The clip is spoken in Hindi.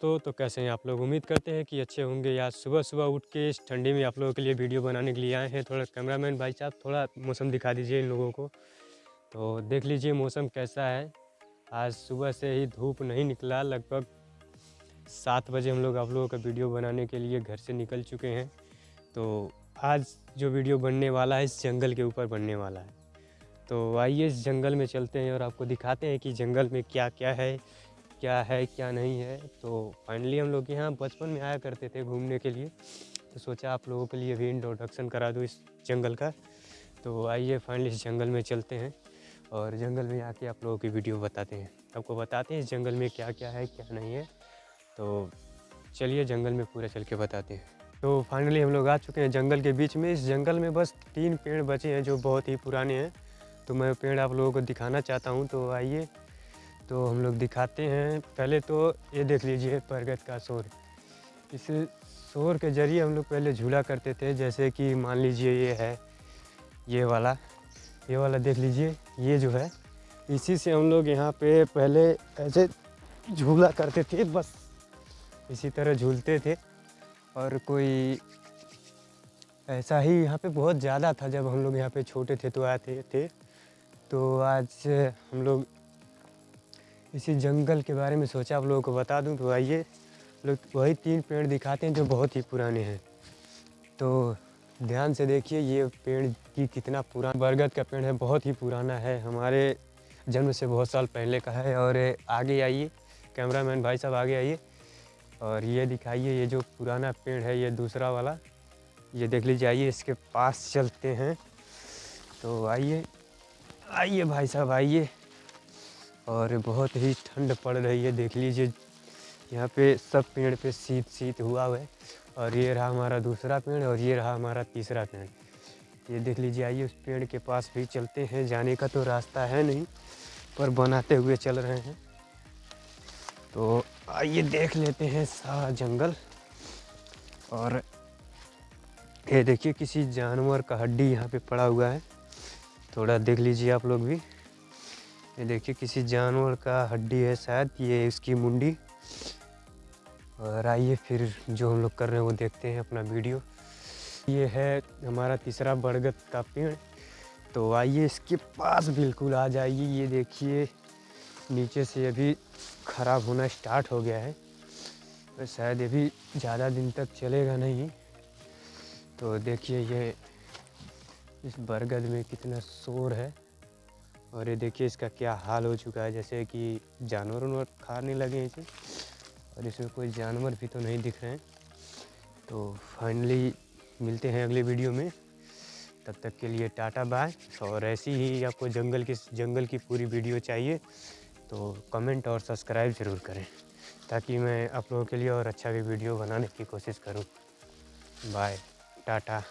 दोस्तों तो कैसे हैं आप लोग? उम्मीद करते हैं कि अच्छे होंगे। या सुबह सुबह उठ के इस ठंडी में आप लोगों के लिए वीडियो बनाने के लिए आए हैं। थोड़ा कैमरामैन भाई साहब, थोड़ा मौसम दिखा दीजिए इन लोगों को। तो देख लीजिए मौसम कैसा है। आज सुबह से ही धूप नहीं निकला। लगभग सात बजे हम लोग आप लोगों का वीडियो बनाने के लिए घर से निकल चुके हैं। तो आज जो वीडियो बनने वाला है, इस जंगल के ऊपर बनने वाला है। तो आइए इस जंगल में चलते हैं और आपको दिखाते हैं कि जंगल में क्या क्या है। क्या है, क्या नहीं है तो फाइनली हम लोग यहाँ बचपन में आया करते थे घूमने के लिए। तो सोचा आप लोगों के लिए भी इंट्रोडक्शन करा दूँ इस जंगल का। तो आइए फाइनली इस जंगल में चलते हैं और जंगल में आके आप लोगों की वीडियो बताते हैं। आपको बताते हैं इस जंगल में क्या क्या है, क्या नहीं है। तो चलिए जंगल में पूरा चल के बताते हैं। तो फाइनली हम लोग आ चुके हैं जंगल के बीच में। इस जंगल में बस तीन पेड़ बचे हैं जो बहुत ही पुराने हैं। तो मैं पेड़ आप लोगों को दिखाना चाहता हूँ तो आइए तो हम लोग दिखाते हैं। पहले तो ये देख लीजिए बरगद का शोर। इस शोर के ज़रिए हम लोग पहले झूला करते थे, जैसे कि मान लीजिए ये है, ये वाला ये वाला देख लीजिए, ये जो है, इसी से हम लोग यहाँ पे पहले ऐसे झूला करते थे, बस। इसी तरह झूलते थे। और कोई ऐसा ही यहाँ पे बहुत ज़्यादा था, जब हम लोग यहाँ पे छोटे थे तो आते थे। तो आज हम लोग इसी जंगल के बारे में सोचा, आप लोगों को बता दूँ तो आइए। लोग वही तीन पेड़ दिखाते हैं जो बहुत ही पुराने हैं। तो ध्यान से देखिए, ये पेड़ की कितना पुराना, बरगद का पेड़ है, बहुत ही पुराना है। हमारे जन्म से बहुत साल पहले का है और आगे आइए, कैमरामैन भाई साहब आगे आइए और ये दिखाइए, ये जो पुराना पेड़ है, ये दूसरा वाला, ये देख लीजिए, आइए, इसके पास चलते हैं। तो आइए आइए भाई साहब, आइए। और बहुत ही ठंड पड़ रही है, देख लीजिए। यहाँ पे सब पेड़ पे शीत शीत हुआ हुआ है और ये रहा हमारा दूसरा पेड़ और ये रहा हमारा तीसरा पेड़। ये देख लीजिए, आइए उस पेड़ के पास भी चलते हैं। जाने का तो रास्ता है नहीं, पर बनाते हुए चल रहे हैं। तो आइए देख लेते हैं सारा जंगल। और ये देखिए, किसी जानवर का हड्डी यहाँ पे पड़ा हुआ है। थोड़ा देख लीजिए आप लोग भी। ये देखिए, किसी जानवर का हड्डी है शायद, ये इसकी मुंडी। और आइए फिर जो हम लोग कर रहे हैं, वो देखते हैं अपना वीडियो। ये है हमारा तीसरा बरगद का पेड़। तो आइए इसके पास बिल्कुल आ जाइए। ये देखिए, नीचे से अभी ख़राब होना स्टार्ट हो गया है। तो शायद ये भी ज़्यादा दिन तक चलेगा नहीं। तो देखिए, ये इस बरगद में कितना शोर है। और ये देखिए इसका क्या हाल हो चुका है, जैसे कि जानवर उनवर खाने लगे इसे। और इसमें कोई जानवर भी तो नहीं दिख रहे हैं। तो फाइनली मिलते हैं अगले वीडियो में। तब तक के लिए टाटा बाय। और ऐसी ही आपको जंगल की जंगल की पूरी वीडियो चाहिए तो कमेंट और सब्सक्राइब ज़रूर करें, ताकि मैं आप लोगों के लिए और अच्छा भी वीडियो बनाने की कोशिश करूँ। Bye, tata.